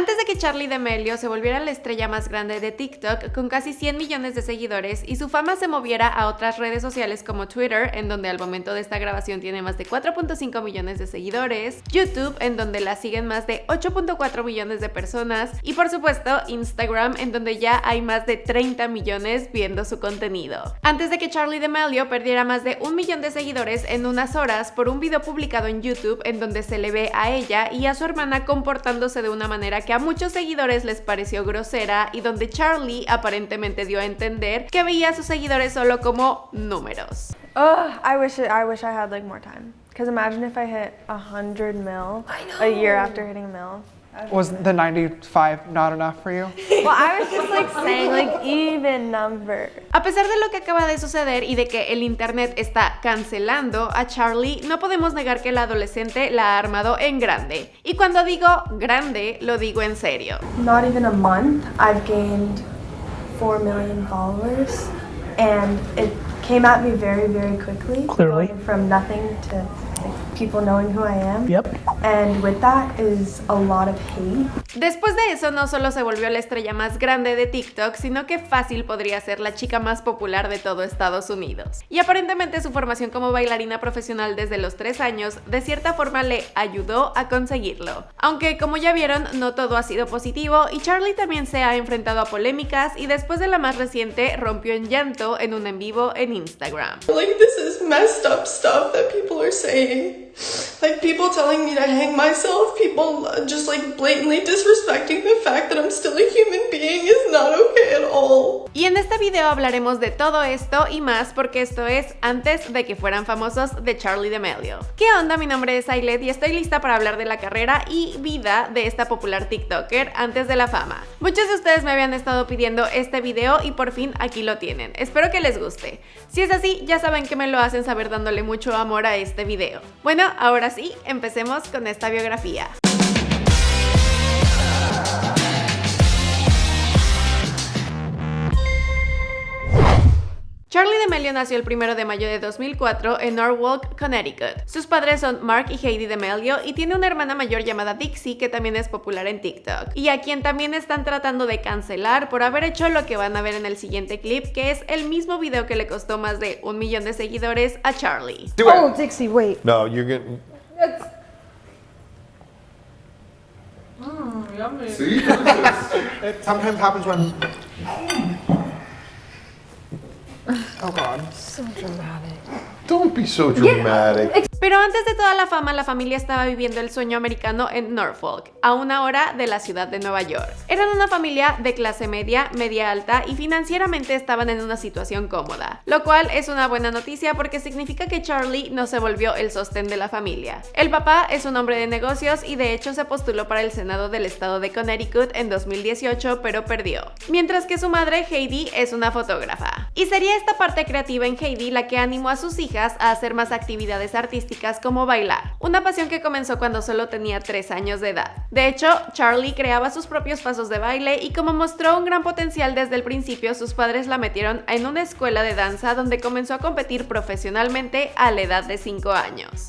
Antes de que Charlie D'Amelio se volviera la estrella más grande de TikTok con casi 100 millones de seguidores y su fama se moviera a otras redes sociales como Twitter, en donde al momento de esta grabación tiene más de 4.5 millones de seguidores, YouTube, en donde la siguen más de 8.4 millones de personas y por supuesto Instagram, en donde ya hay más de 30 millones viendo su contenido. Antes de que Charlie D'Amelio perdiera más de un millón de seguidores en unas horas por un video publicado en YouTube en donde se le ve a ella y a su hermana comportándose de una manera que a muchos seguidores les pareció grosera y donde Charlie aparentemente dio a entender que veía a sus seguidores solo como números. Oh, I wish it, I wish I had like more time. Because imagine if I hit 100 mil a year after hitting a mil. Was the 95 not enough for you? Well, I was just like saying like even number. A pesar de lo que acaba de suceder y de que el internet está cancelando a Charlie, no podemos negar que el adolescente la ha armado en grande. Y cuando digo grande, lo digo en serio. Not even a month, I've gained 4 million followers. And it came at me very, very quickly. Clearly. Going from nothing to people knowing who I am. Yep. And with that is a lot of hate. Después de eso no solo se volvió la estrella más grande de TikTok, sino que fácil podría ser la chica más popular de todo Estados Unidos. Y aparentemente su formación como bailarina profesional desde los 3 años de cierta forma le ayudó a conseguirlo. Aunque como ya vieron, no todo ha sido positivo y Charlie también se ha enfrentado a polémicas y después de la más reciente rompió en llanto en un en vivo en Instagram. Like, this is messed up stuff that people are saying. Like, people telling me to hang myself, people uh, just like blatantly disrespecting the fact that I'm still a human being is not okay at all. Y en este video hablaremos de todo esto y más porque esto es antes de que fueran famosos de Charlie D'Amelio. ¿Qué onda? Mi nombre es Ailet y estoy lista para hablar de la carrera y vida de esta popular TikToker antes de la fama. Muchos de ustedes me habían estado pidiendo este video y por fin aquí lo tienen. Espero que les guste. Si es así, ya saben que me lo hacen saber dándole mucho amor a este video. Bueno, ahora sí, empecemos con esta biografía. Charlie D'Amelio nació el 1 de mayo de 2004 en Norwalk, Connecticut. Sus padres son Mark y Heidi D'Amelio y tiene una hermana mayor llamada Dixie que también es popular en TikTok y a quien también están tratando de cancelar por haber hecho lo que van a ver en el siguiente clip que es el mismo video que le costó más de un millón de seguidores a Charlie. Do it. Dixie, wait. No, you're getting. Mm, See? It sometimes happens when. Oh god. So dramatic. Don't be so dramatic. Pero antes de toda la fama, la familia estaba viviendo el sueño americano en Norfolk, a una hora de la ciudad de Nueva York. Eran una familia de clase media, media alta y financieramente estaban en una situación cómoda, lo cual es una buena noticia porque significa que Charlie no se volvió el sostén de la familia. El papá es un hombre de negocios y de hecho se postuló para el Senado del estado de Connecticut en 2018, pero perdió. Mientras que su madre, Heidi, es una fotógrafa. Y sería esta parte creativa en Heidi la que animó a sus hijas a hacer más actividades artísticas como bailar, una pasión que comenzó cuando solo tenía 3 años de edad. De hecho, Charlie creaba sus propios pasos de baile y como mostró un gran potencial desde el principio, sus padres la metieron en una escuela de danza donde comenzó a competir profesionalmente a la edad de 5 años.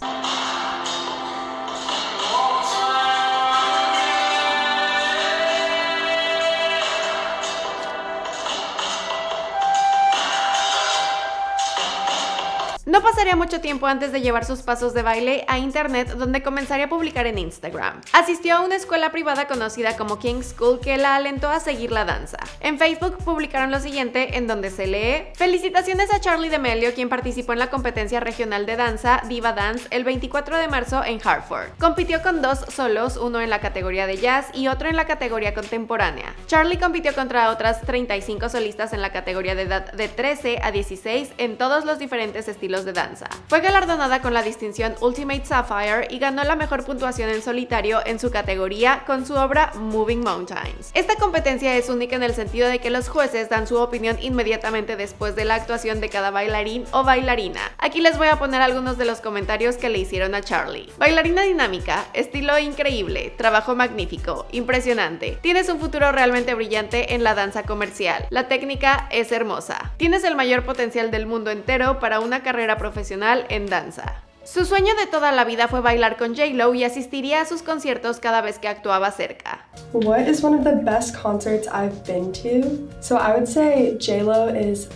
No pasaría mucho tiempo antes de llevar sus pasos de baile a internet donde comenzaría a publicar en Instagram. Asistió a una escuela privada conocida como King's School que la alentó a seguir la danza. En Facebook publicaron lo siguiente en donde se lee Felicitaciones a Charlie D'Amelio quien participó en la competencia regional de danza Diva Dance el 24 de marzo en Hartford. Compitió con dos solos, uno en la categoría de jazz y otro en la categoría contemporánea. Charlie compitió contra otras 35 solistas en la categoría de edad de 13 a 16 en todos los diferentes estilos de danza. Fue galardonada con la distinción Ultimate Sapphire y ganó la mejor puntuación en solitario en su categoría con su obra Moving Mountains. Esta competencia es única en el sentido de que los jueces dan su opinión inmediatamente después de la actuación de cada bailarín o bailarina. Aquí les voy a poner algunos de los comentarios que le hicieron a Charlie. Bailarina dinámica, estilo increíble, trabajo magnífico, impresionante. Tienes un futuro realmente brillante en la danza comercial. La técnica es hermosa. Tienes el mayor potencial del mundo entero para una carrera profesional en danza. Su sueño de toda la vida fue bailar con J-Lo y asistiría a sus conciertos cada vez que actuaba cerca. What is one of the best concerts I've been to? So I would say J-Lo is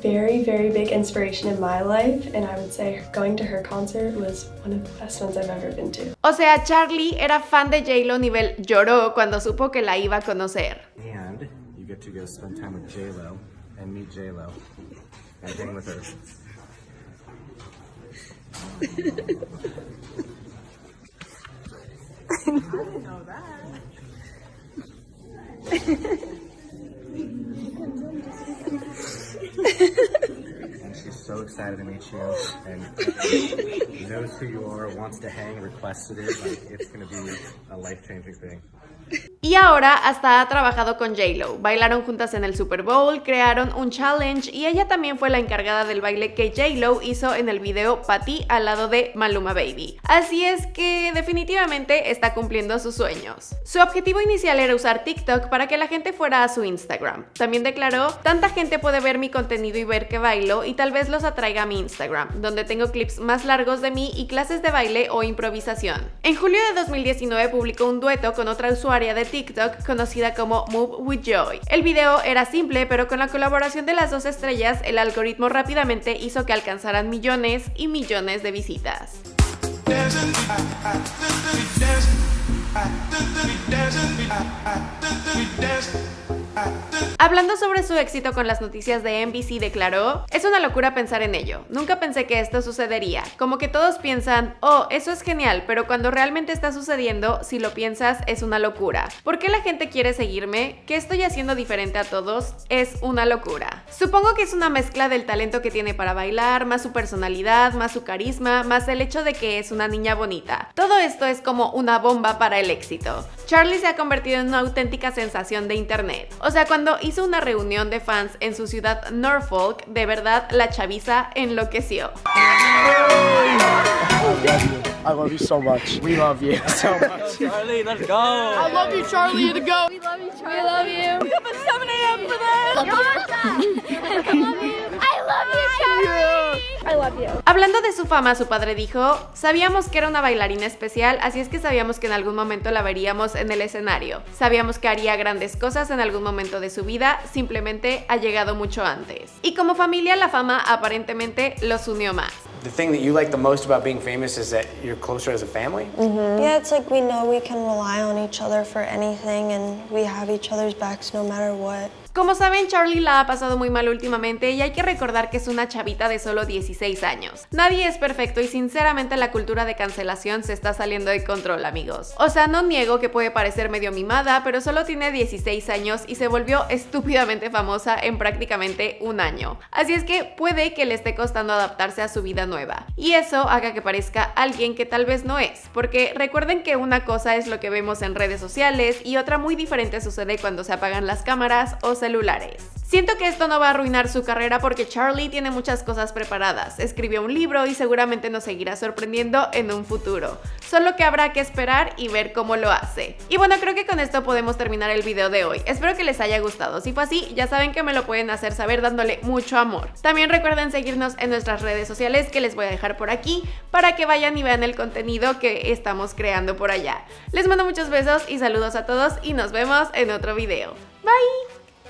very, very big inspiration in my life, and I would say going to her concert was one of the best ones I've ever been to. O sea, Charlie era fan de J-Lo nivel lloró cuando supo que la iba a conocer. And you get to go spend time with J Lo and meet J Lo and hang with her. And she's so excited to meet you and knows who you are, wants to hang, requested it. Like it's gonna be a life changing thing. Y ahora hasta ha trabajado con J-Lo. Bailaron juntas en el Super Bowl, crearon un challenge y ella también fue la encargada del baile que J-Lo hizo en el video Patty al lado de Maluma Baby. Así es que definitivamente está cumpliendo sus sueños. Su objetivo inicial era usar TikTok para que la gente fuera a su Instagram. También declaró, tanta gente puede ver mi contenido y ver que bailo y tal vez los atraiga a mi Instagram, donde tengo clips más largos de mí y clases de baile o improvisación. En julio de 2019 publicó un dueto con otra usuaria de TikTok conocida como Move with Joy. El video era simple, pero con la colaboración de las dos estrellas, el algoritmo rápidamente hizo que alcanzaran millones y millones de visitas. Hablando sobre su éxito con las noticias de NBC declaró, es una locura pensar en ello, nunca pensé que esto sucedería, como que todos piensan, oh, eso es genial, pero cuando realmente está sucediendo, si lo piensas, es una locura. ¿Por qué la gente quiere seguirme? ¿Qué estoy haciendo diferente a todos? Es una locura. Supongo que es una mezcla del talento que tiene para bailar, más su personalidad, más su carisma, más el hecho de que es una niña bonita. Todo esto es como una bomba para el éxito. Charlie se ha convertido en una auténtica sensación de internet. O sea, cuando hizo una reunión de fans en su ciudad Norfolk, de verdad la chaviza enloqueció. I love you so much. We love you so much. Charlie, let's go. I love you, Charlie. To go. We love you, Charlie. We love you. We up at 7 a.m. for this. I love you. I love you, Charlie. I love you. Hablando de su fama, su padre dijo, sabíamos que era una bailarina especial, así es que sabíamos que en algún momento la veríamos en el escenario. Sabíamos que haría grandes cosas en algún momento de su vida, simplemente ha llegado mucho antes. Y como familia, la fama aparentemente los unió más. The thing that you like the most about being famous is that you're closer as a family. Yeah, it's like we know we can rely on each other for anything and we have each other's backs no matter what. Como saben, Charlie la ha pasado muy mal últimamente y hay que recordar que es una chavita de solo 16 años. Nadie es perfecto y sinceramente la cultura de cancelación se está saliendo de control, amigos. O sea, no niego que puede parecer medio mimada, pero solo tiene 16 años y se volvió estúpidamente famosa en prácticamente un año. Así es que puede que le esté costando adaptarse a su vida nueva. Y eso haga que parezca alguien que tal vez no es, porque recuerden que una cosa es lo que vemos en redes sociales y otra muy diferente sucede cuando se apagan las cámaras o se celulares. Siento que esto no va a arruinar su carrera porque Charlie tiene muchas cosas preparadas, escribió un libro y seguramente nos seguirá sorprendiendo en un futuro. Solo que habrá que esperar y ver cómo lo hace. Y bueno, creo que con esto podemos terminar el video de hoy. Espero que les haya gustado. Si fue así, ya saben que me lo pueden hacer saber dándole mucho amor. También recuerden seguirnos en nuestras redes sociales que les voy a dejar por aquí para que vayan y vean el contenido que estamos creando por allá. Les mando muchos besos y saludos a todos y nos vemos en otro video. Bye!